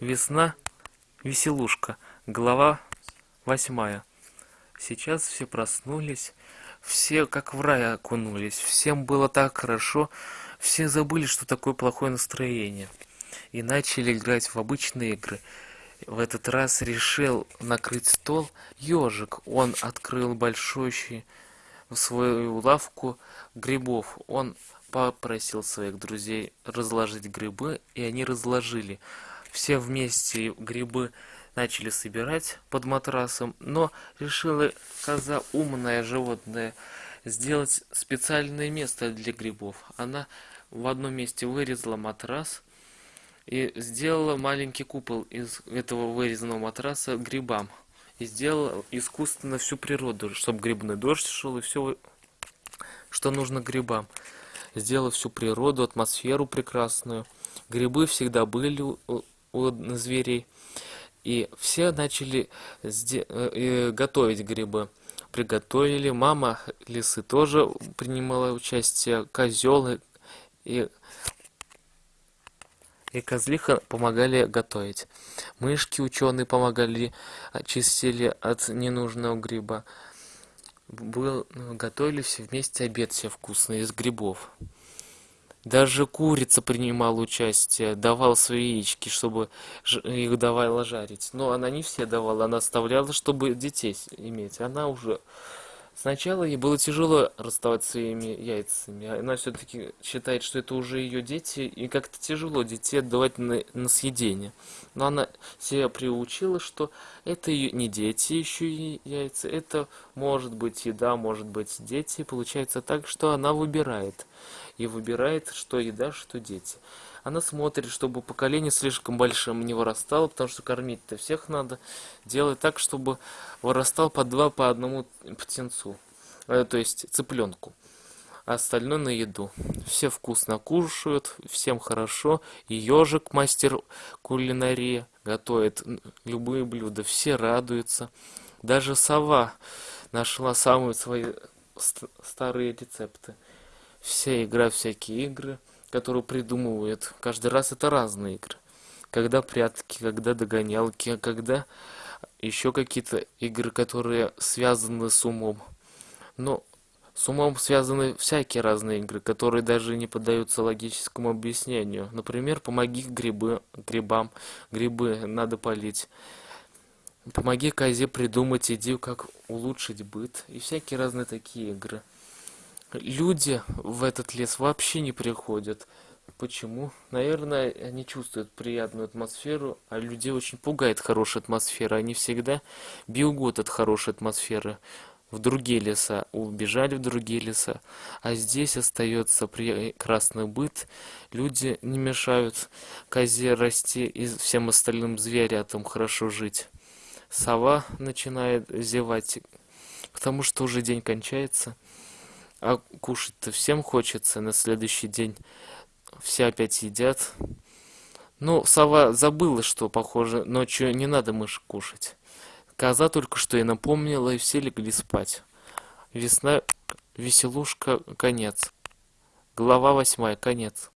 Весна, веселушка. Глава восьмая. Сейчас все проснулись, все как в рай окунулись, всем было так хорошо, все забыли, что такое плохое настроение, и начали играть в обычные игры. В этот раз решил накрыть стол ежик. Он открыл большущий свою лавку грибов. Он попросил своих друзей разложить грибы, и они разложили все вместе грибы начали собирать под матрасом, но решила коза умное животное сделать специальное место для грибов. Она в одном месте вырезала матрас и сделала маленький купол из этого вырезанного матраса грибам. И сделала искусственно всю природу, чтобы грибной дождь шел и все, что нужно грибам. Сделала всю природу, атмосферу прекрасную. Грибы всегда были у зверей. И все начали э, готовить грибы. Приготовили. Мама лисы тоже принимала участие. Козел и, и козлиха помогали готовить. Мышки ученые помогали, очистили от ненужного гриба. Был, готовили все вместе обед все вкусный из грибов. Даже курица принимала участие, давала свои яички, чтобы их давала жарить. Но она не все давала, она оставляла, чтобы детей иметь. Она уже... Сначала ей было тяжело расставаться своими яйцами. Она все-таки считает, что это уже ее дети, и как-то тяжело детей отдавать на, на съедение. Но она себя приучила, что это ее не дети еще и яйца, это может быть еда, может быть дети. Получается так, что она выбирает и выбирает, что еда, что дети. Она смотрит, чтобы поколение слишком большим не вырастало, потому что кормить-то всех надо. Делает так, чтобы вырастал по два, по одному птенцу, э, то есть цыпленку. А остальное на еду. Все вкусно кушают, всем хорошо. И ежик, мастер кулинарии, готовит любые блюда. Все радуются. Даже сова нашла самые свои старые рецепты все игра всякие игры, которые придумывают. Каждый раз это разные игры. Когда прятки, когда догонялки, когда еще какие-то игры, которые связаны с умом. Но с умом связаны всякие разные игры, которые даже не поддаются логическому объяснению. Например, помоги грибы, грибам, грибы надо полить. Помоги козе придумать идею, как улучшить быт. И всякие разные такие игры люди в этот лес вообще не приходят. Почему? Наверное, они чувствуют приятную атмосферу, а людей очень пугает хорошая атмосфера. Они всегда бегут от хорошей атмосферы в другие леса, убежали в другие леса. А здесь остается прекрасный быт. Люди не мешают козе расти и всем остальным зверятам хорошо жить. Сова начинает зевать, потому что уже день кончается. А кушать-то всем хочется на следующий день. Все опять едят. Ну, сова забыла, что, похоже, ночью не надо мышь кушать. Коза только что и напомнила, и все легли спать. Весна, веселушка, конец. Глава восьмая, конец.